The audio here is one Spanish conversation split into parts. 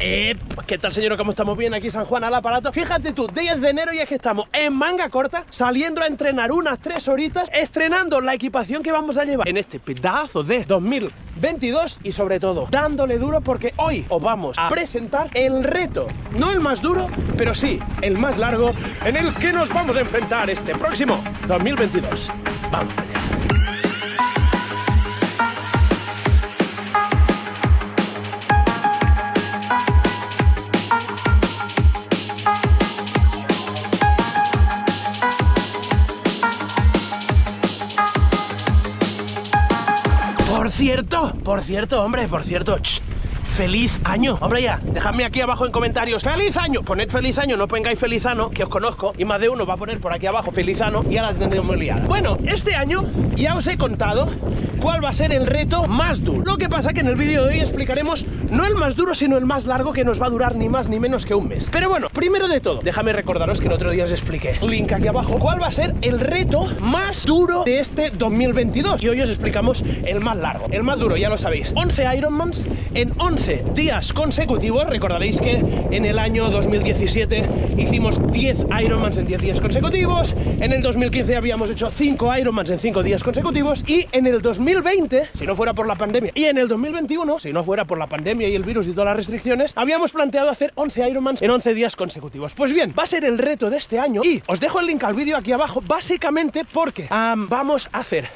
Eh, ¿Qué tal señor? ¿Cómo estamos bien? Aquí San Juan al aparato Fíjate tú, 10 de enero y es que estamos en manga corta Saliendo a entrenar unas 3 horitas Estrenando la equipación que vamos a llevar En este pedazo de 2022 Y sobre todo, dándole duro porque hoy os vamos a presentar el reto No el más duro, pero sí el más largo En el que nos vamos a enfrentar este próximo 2022 Vamos allá por cierto, hombre, por cierto. ¡Feliz año! Hombre ya, dejadme aquí abajo en comentarios. ¡Feliz año! Poned feliz año, no pongáis felizano, que os conozco Y más de uno va a poner por aquí abajo felizano Y ahora tendremos liada. Bueno, este año ya os he contado cuál va a ser el reto más duro. Lo que pasa que en el vídeo de hoy explicaremos no el más duro, sino el más largo Que nos va a durar ni más ni menos que un mes. Pero bueno, primero de todo, déjame recordaros que el otro día os expliqué. Link aquí abajo. ¿Cuál va a ser el reto más duro de este 2022? Y hoy os explicamos el más largo El más duro, ya lo sabéis. 11 Ironmans en 11 días consecutivos. Recordaréis que en el año 2017 hicimos 10 Ironmans en 10 días consecutivos. En el 2015 habíamos hecho 5 Ironmans en 5 días consecutivos. Y en el 2020, si no fuera por la pandemia, y en el 2021, si no fuera por la pandemia y el virus y todas las restricciones, habíamos planteado hacer 11 Ironmans en 11 días consecutivos. Pues bien, va a ser el reto de este año y os dejo el link al vídeo aquí abajo, básicamente porque vamos a hacer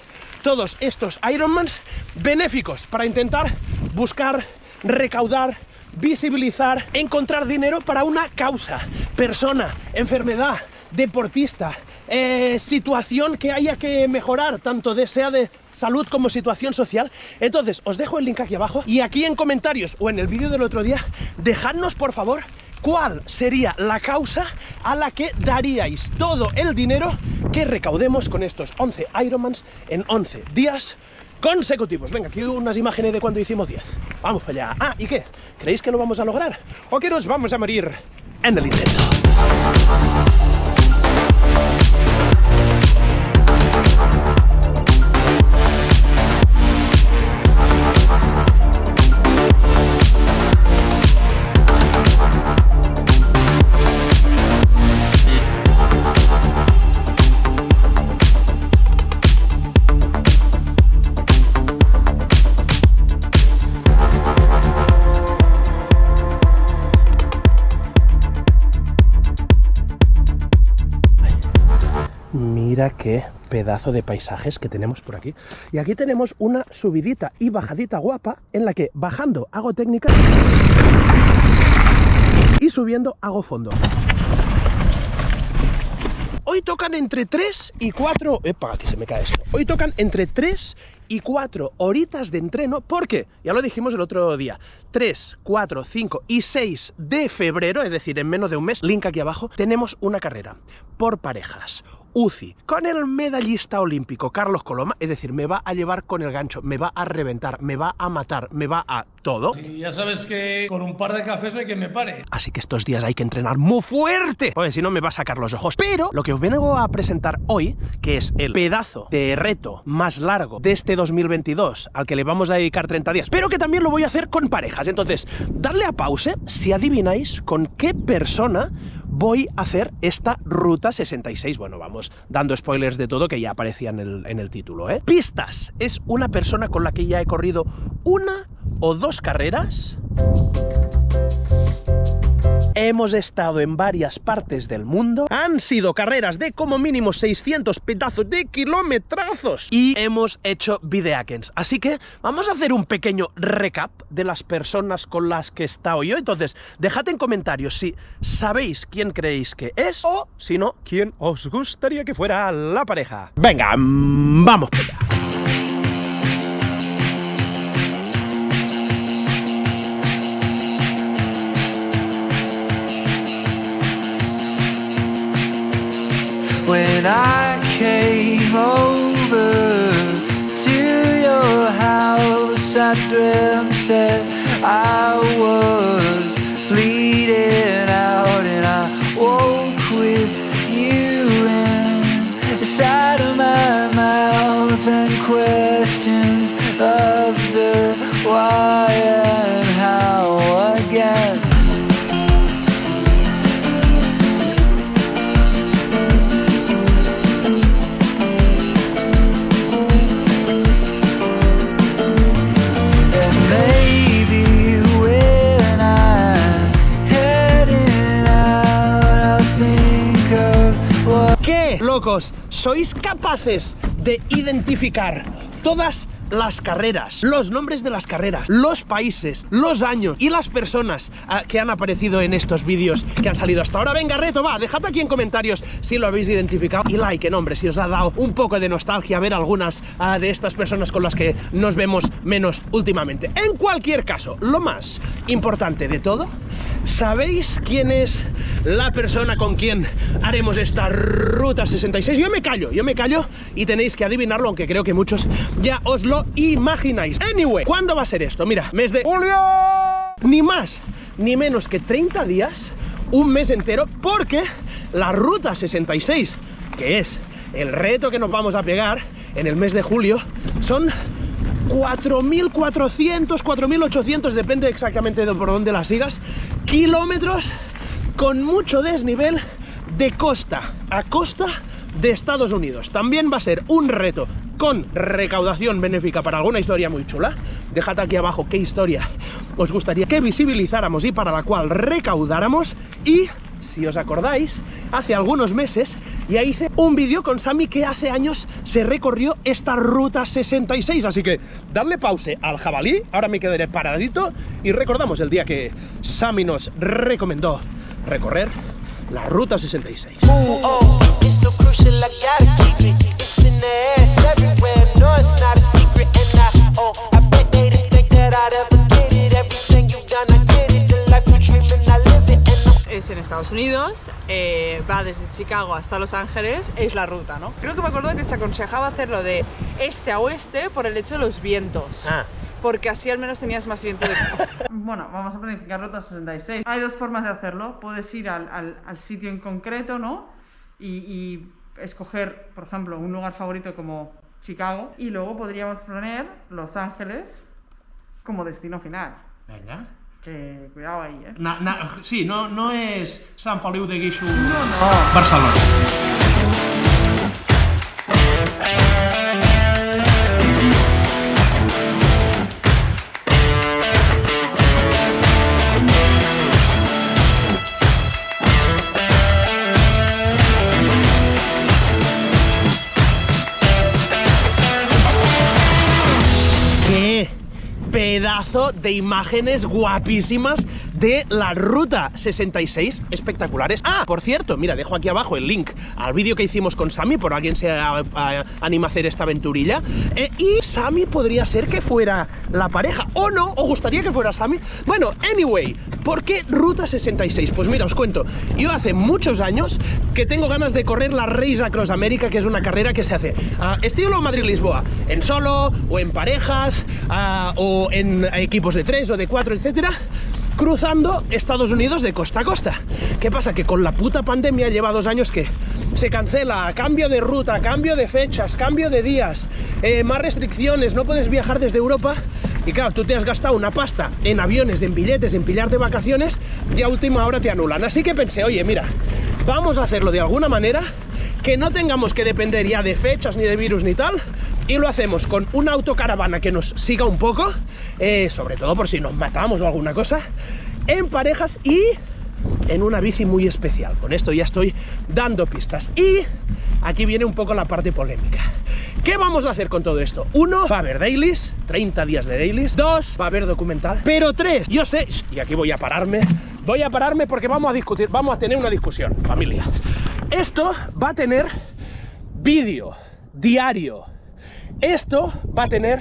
todos estos Ironmans benéficos para intentar buscar recaudar, visibilizar, encontrar dinero para una causa, persona, enfermedad, deportista, eh, situación que haya que mejorar, tanto de, de salud como situación social. Entonces, os dejo el link aquí abajo y aquí en comentarios o en el vídeo del otro día, dejadnos por favor cuál sería la causa a la que daríais todo el dinero que recaudemos con estos 11 Ironmans en 11 días consecutivos. Venga, aquí unas imágenes de cuando hicimos 10. Vamos para allá. Ah, ¿y qué? ¿Creéis que lo vamos a lograr? ¿O que nos vamos a morir en el intento? Qué pedazo de paisajes que tenemos por aquí. Y aquí tenemos una subidita y bajadita guapa en la que bajando hago técnica y subiendo hago fondo. Hoy tocan entre 3 y 4... ¡Epa! Que se me cae esto. Hoy tocan entre 3 y 4 horitas de entreno porque, ya lo dijimos el otro día, 3, 4, 5 y 6 de febrero, es decir, en menos de un mes, link aquí abajo, tenemos una carrera por parejas, UCI, con el medallista olímpico Carlos Coloma, es decir, me va a llevar con el gancho, me va a reventar, me va a matar, me va a todo. Y ya sabes que con un par de cafés no hay que me pare. Así que estos días hay que entrenar muy fuerte, porque si no me va a sacar los ojos. Pero lo que os vengo a presentar hoy, que es el pedazo de reto más largo de este 2022, al que le vamos a dedicar 30 días, pero que también lo voy a hacer con parejas. Entonces, darle a pause si adivináis con qué persona voy a hacer esta Ruta 66. Bueno, vamos dando spoilers de todo que ya aparecía en el, en el título, ¿eh? Pistas. Es una persona con la que ya he corrido una o dos carreras Hemos estado en varias partes del mundo. Han sido carreras de como mínimo 600 pedazos de kilometrazos. Y hemos hecho videakens. Así que vamos a hacer un pequeño recap de las personas con las que he estado yo. Entonces, dejad en comentarios si sabéis quién creéis que es o, si no, quién os gustaría que fuera la pareja. Venga, vamos. When I came over to your house. I dreamt that I was ¿sois capaces de identificar todas las carreras, los nombres de las carreras, los países, los años y las personas uh, que han aparecido en estos vídeos que han salido hasta ahora. Venga, reto, va, dejad aquí en comentarios si lo habéis identificado y like, en hombre, si os ha dado un poco de nostalgia ver algunas uh, de estas personas con las que nos vemos menos últimamente. En cualquier caso, lo más importante de todo, ¿sabéis quién es la persona con quien haremos esta Ruta 66? Yo me callo, yo me callo y tenéis que adivinarlo, aunque creo que muchos ya os lo imagináis. Anyway, ¿cuándo va a ser esto? Mira, mes de julio. Ni más ni menos que 30 días, un mes entero, porque la ruta 66, que es el reto que nos vamos a pegar en el mes de julio, son 4.400, 4.800, depende exactamente de por dónde las sigas, kilómetros con mucho desnivel de costa a costa de Estados Unidos. También va a ser un reto con recaudación benéfica para alguna historia muy chula. Dejad aquí abajo qué historia os gustaría que visibilizáramos y para la cual recaudáramos. Y, si os acordáis, hace algunos meses ya hice un vídeo con Sami que hace años se recorrió esta Ruta 66. Así que darle pause al jabalí, ahora me quedaré paradito y recordamos el día que Sami nos recomendó recorrer la Ruta 66. Ooh, oh, Estados Unidos, eh, va desde Chicago hasta Los Ángeles, es la ruta, ¿no? Creo que me acuerdo que se aconsejaba hacerlo de este a oeste por el hecho de los vientos. Ah. Porque así al menos tenías más viento de... bueno, vamos a planificar ruta 66. Hay dos formas de hacerlo. Puedes ir al, al, al sitio en concreto, ¿no? Y, y, escoger, por ejemplo, un lugar favorito como Chicago. Y luego podríamos poner Los Ángeles como destino final. Venga. Que cuidado ahí, ¿eh? Na, na, sí, no, no es San Feliu de Guixu, No, no. Barcelona. De imágenes guapísimas de la Ruta 66 espectaculares. Ah, por cierto, mira, dejo aquí abajo el link al vídeo que hicimos con Sami, por alguien se anima a hacer esta aventurilla. Eh, y Sami podría ser que fuera la pareja, o no, o gustaría que fuera Sami. Bueno, anyway, ¿por qué Ruta 66? Pues mira, os cuento, yo hace muchos años que tengo ganas de correr la Race Across America, que es una carrera que se hace ah, estilo Madrid-Lisboa, en solo, o en parejas, ah, o en equipos de tres o de cuatro, etcétera cruzando Estados Unidos de costa a costa. ¿Qué pasa? Que con la puta pandemia lleva dos años que se cancela, cambio de ruta, cambio de fechas, cambio de días, eh, más restricciones, no puedes viajar desde Europa y claro, tú te has gastado una pasta en aviones, en billetes, en pillar de vacaciones y a última hora te anulan. Así que pensé, oye, mira, vamos a hacerlo de alguna manera que no tengamos que depender ya de fechas ni de virus ni tal y lo hacemos con una autocaravana que nos siga un poco, eh, sobre todo por si nos matamos o alguna cosa, en parejas y en una bici muy especial. Con esto ya estoy dando pistas. Y aquí viene un poco la parte polémica. ¿Qué vamos a hacer con todo esto? Uno, va a haber dailies, 30 días de dailies. Dos, va a haber documental. Pero tres, yo sé, y aquí voy a pararme, voy a pararme porque vamos a discutir, vamos a tener una discusión, familia. Esto va a tener vídeo diario. Esto va a tener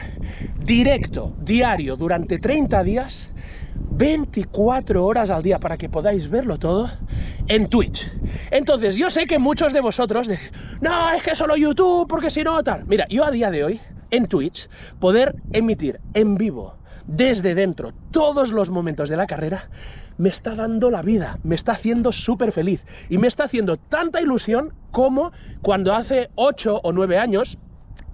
directo diario durante 30 días 24 horas al día para que podáis verlo todo en Twitch. Entonces, yo sé que muchos de vosotros no, es que solo YouTube, porque si no, tal. Mira, yo a día de hoy, en Twitch, poder emitir en vivo desde dentro todos los momentos de la carrera, me está dando la vida, me está haciendo súper feliz y me está haciendo tanta ilusión como cuando hace 8 o 9 años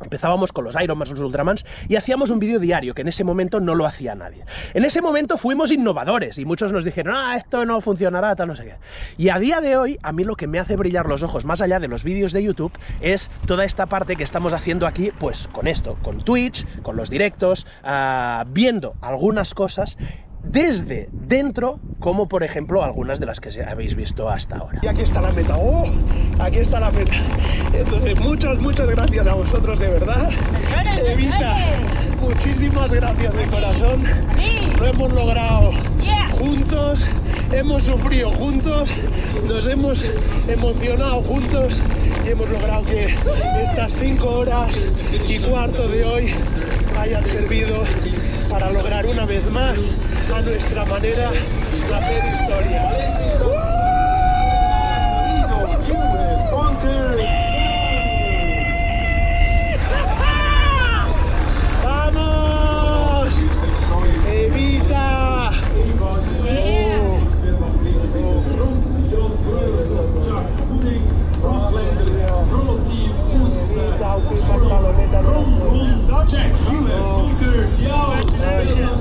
Empezábamos con los Iron Man, los Ultramans, y hacíamos un vídeo diario, que en ese momento no lo hacía nadie. En ese momento fuimos innovadores, y muchos nos dijeron, ah, esto no funcionará, tal, no sé qué. Y a día de hoy, a mí lo que me hace brillar los ojos, más allá de los vídeos de YouTube, es toda esta parte que estamos haciendo aquí, pues con esto, con Twitch, con los directos, uh, viendo algunas cosas desde dentro como por ejemplo algunas de las que habéis visto hasta ahora. Y aquí está la meta, ¡oh! Aquí está la meta. Entonces, muchas, muchas gracias a vosotros de verdad. Evita, muchísimas gracias de corazón. Lo hemos logrado juntos, hemos sufrido juntos, nos hemos emocionado juntos y hemos logrado que estas cinco horas y cuarto de hoy hayan servido para lograr una vez más a nuestra manera hacer historia. Oh.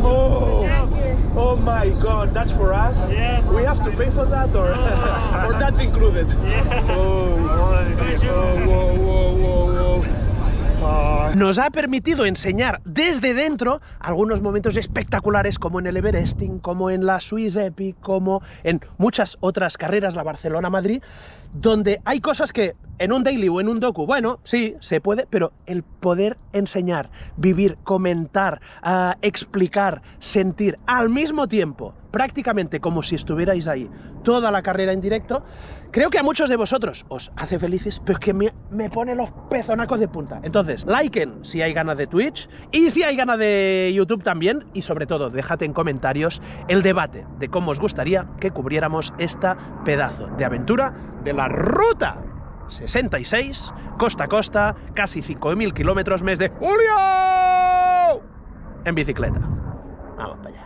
Oh, oh, oh. my god, that's for us? Yes. We have to pay for that or, or that's included? Yeah. Oh. oh, whoa, whoa, whoa, whoa. Nos ha permitido enseñar desde dentro algunos momentos espectaculares como en el Everesting, como en la Swiss Epic, como en muchas otras carreras, la Barcelona-Madrid, donde hay cosas que en un daily o en un docu, bueno, sí, se puede, pero el poder enseñar, vivir, comentar, uh, explicar, sentir al mismo tiempo, prácticamente como si estuvierais ahí toda la carrera en directo, creo que a muchos de vosotros os hace felices, pero es que me, me pone los pezonacos de punta. Entonces, liken si hay ganas de Twitch y si hay ganas de YouTube también, y sobre todo, déjate en comentarios el debate de cómo os gustaría que cubriéramos esta pedazo de aventura de la ruta 66, costa a costa, casi 5.000 kilómetros mes de julio en bicicleta. Vamos para allá.